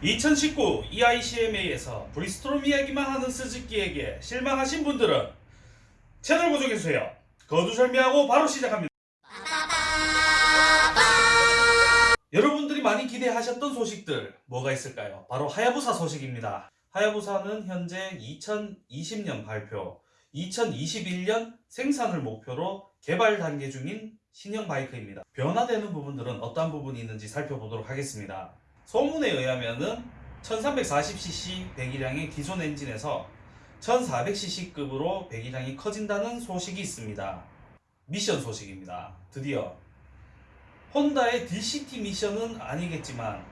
2019 EICMA에서 브리스토롬 이야기만 하는 스즈키에게 실망하신 분들은 채널 고정해주세요. 거두절미하고 바로 시작합니다. 여러분들이 많이 기대하셨던 소식들 뭐가 있을까요? 바로 하야부사 소식입니다. 하야부사는 현재 2020년 발표, 2021년 생산을 목표로 개발 단계 중인 신형 바이크입니다. 변화되는 부분들은 어떤 부분이 있는지 살펴보도록 하겠습니다. 소문에 의하면은 1340cc 배기량의 기존 엔진에서 1400cc급으로 배기량이 커진다는 소식이 있습니다. 미션 소식입니다. 드디어 혼다의 DCT 미션은 아니겠지만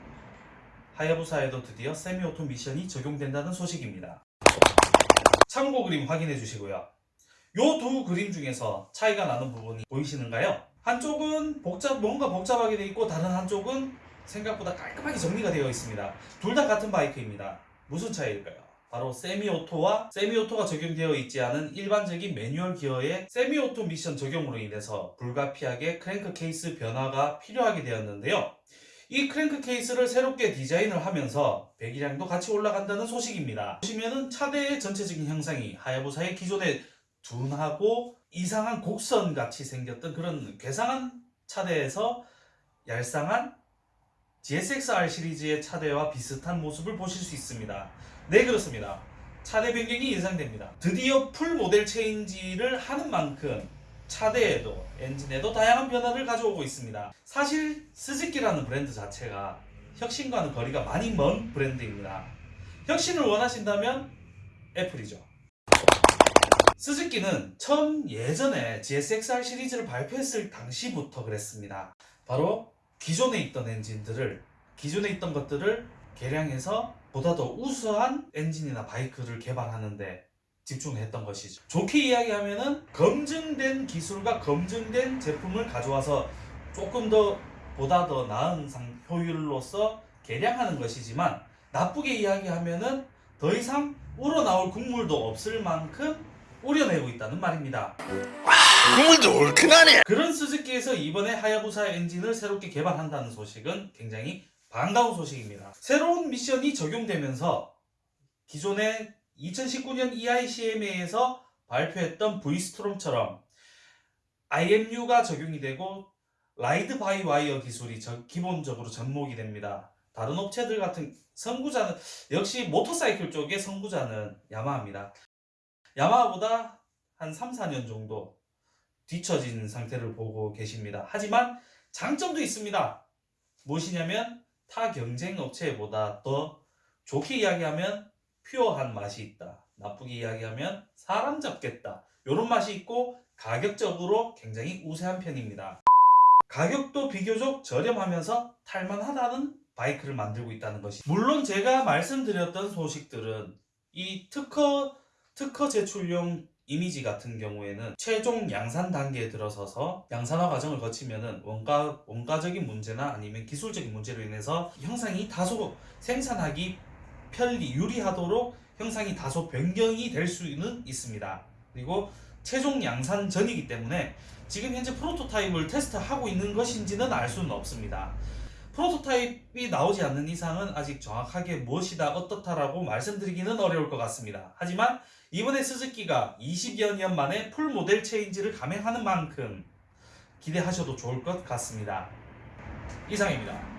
하야부사에도 드디어 세미오토 미션이 적용된다는 소식입니다. 참고 그림 확인해 주시고요. 요 두 그림 중에서 차이가 나는 부분이 보이시는가요? 한쪽은 복잡 뭔가 복잡하게 되어 있고 다른 한쪽은 생각보다 깔끔하게 정리가 되어 있습니다. 둘 다 같은 바이크입니다. 무슨 차이일까요? 바로 semi-auto와 semi-auto가 적용되어 있지 않은 일반적인 매뉴얼 기어의 semi-auto 미션 적용으로 인해서 불가피하게 크랭크 케이스 변화가 필요하게 되었는데요. 이 크랭크 케이스를 새롭게 디자인을 하면서 배기량도 같이 올라간다는 소식입니다. 보시면은 차대의 전체적인 형상이 하야부사의 기존의 둔하고 이상한 곡선 같이 생겼던 그런 괴상한 차대에서 얄쌍한 GSX-R 시리즈의 차대와 비슷한 모습을 보실 수 있습니다. 네 그렇습니다. 차대 변경이 예상됩니다. 드디어 full model change를 하는 만큼 차대에도 엔진에도 다양한 변화를 가져오고 있습니다. 사실 스즈키라는 브랜드 자체가 혁신과는 거리가 많이 먼 브랜드입니다. 혁신을 원하신다면 애플이죠. 스즈키는 처음 예전에 GSX-R 시리즈를 발표했을 당시부터 그랬습니다. 바로 기존에 있던 엔진들을 기존에 있던 것들을 개량해서 보다 더 우수한 엔진이나 바이크를 개발하는데 집중했던 것이죠. 좋게 이야기하면은 검증된 기술과 검증된 제품을 가져와서 조금 더 보다 더 나은 상, 효율로서 개량하는 것이지만 나쁘게 이야기하면은 더 이상 우러나올 국물도 없을 만큼 우려내고 있다는 말입니다. 국물도 얼큰하네. 그런 스즈키에서 이번에 하야부사 엔진을 새롭게 개발한다는 소식은 굉장히 반가운 소식입니다. 새로운 미션이 적용되면서 기존의 2019년 EICMA에서 발표했던 V스트롬처럼 IMU가 적용이 되고 ride by wire 기술이 저- 기본적으로 접목이 됩니다. 다른 업체들 같은 선구자는 역시 모터사이클 쪽의 선구자는 야마하입니다. 야마하보다 한 3, 4년 정도 뒤처진 상태를 보고 계십니다. 하지만 장점도 있습니다. 무엇이냐면 타 경쟁 업체보다 더 좋게 이야기하면 pure한 맛이 있다. 나쁘게 이야기하면 사람 잡겠다. 이런 맛이 있고 가격적으로 굉장히 우세한 편입니다. 가격도 비교적 저렴하면서 탈만하다는 바이크를 만들고 있다는 것이 물론 제가 말씀드렸던 소식들은 이 특허 특허 제출용 이미지 같은 경우에는 최종 양산 단계에 들어서서 양산화 과정을 거치면은 원가 원가적인 문제나 아니면 기술적인 문제로 인해서 형상이 다소 생산하기 편리 유리하도록 형상이 다소 변경이 될 수는 있습니다. 그리고 최종 양산 전이기 때문에 지금 현재 프로토타입을 테스트하고 있는 것인지는 알 수는 없습니다. 프로토타입이 나오지 않는 이상은 아직 정확하게 무엇이다 어떻다라고 말씀드리기는 어려울 것 같습니다. 하지만 이번에 스즈키가 20여 년 만에 풀 모델 체인지를 감행하는 만큼 기대하셔도 좋을 것 같습니다. 이상입니다.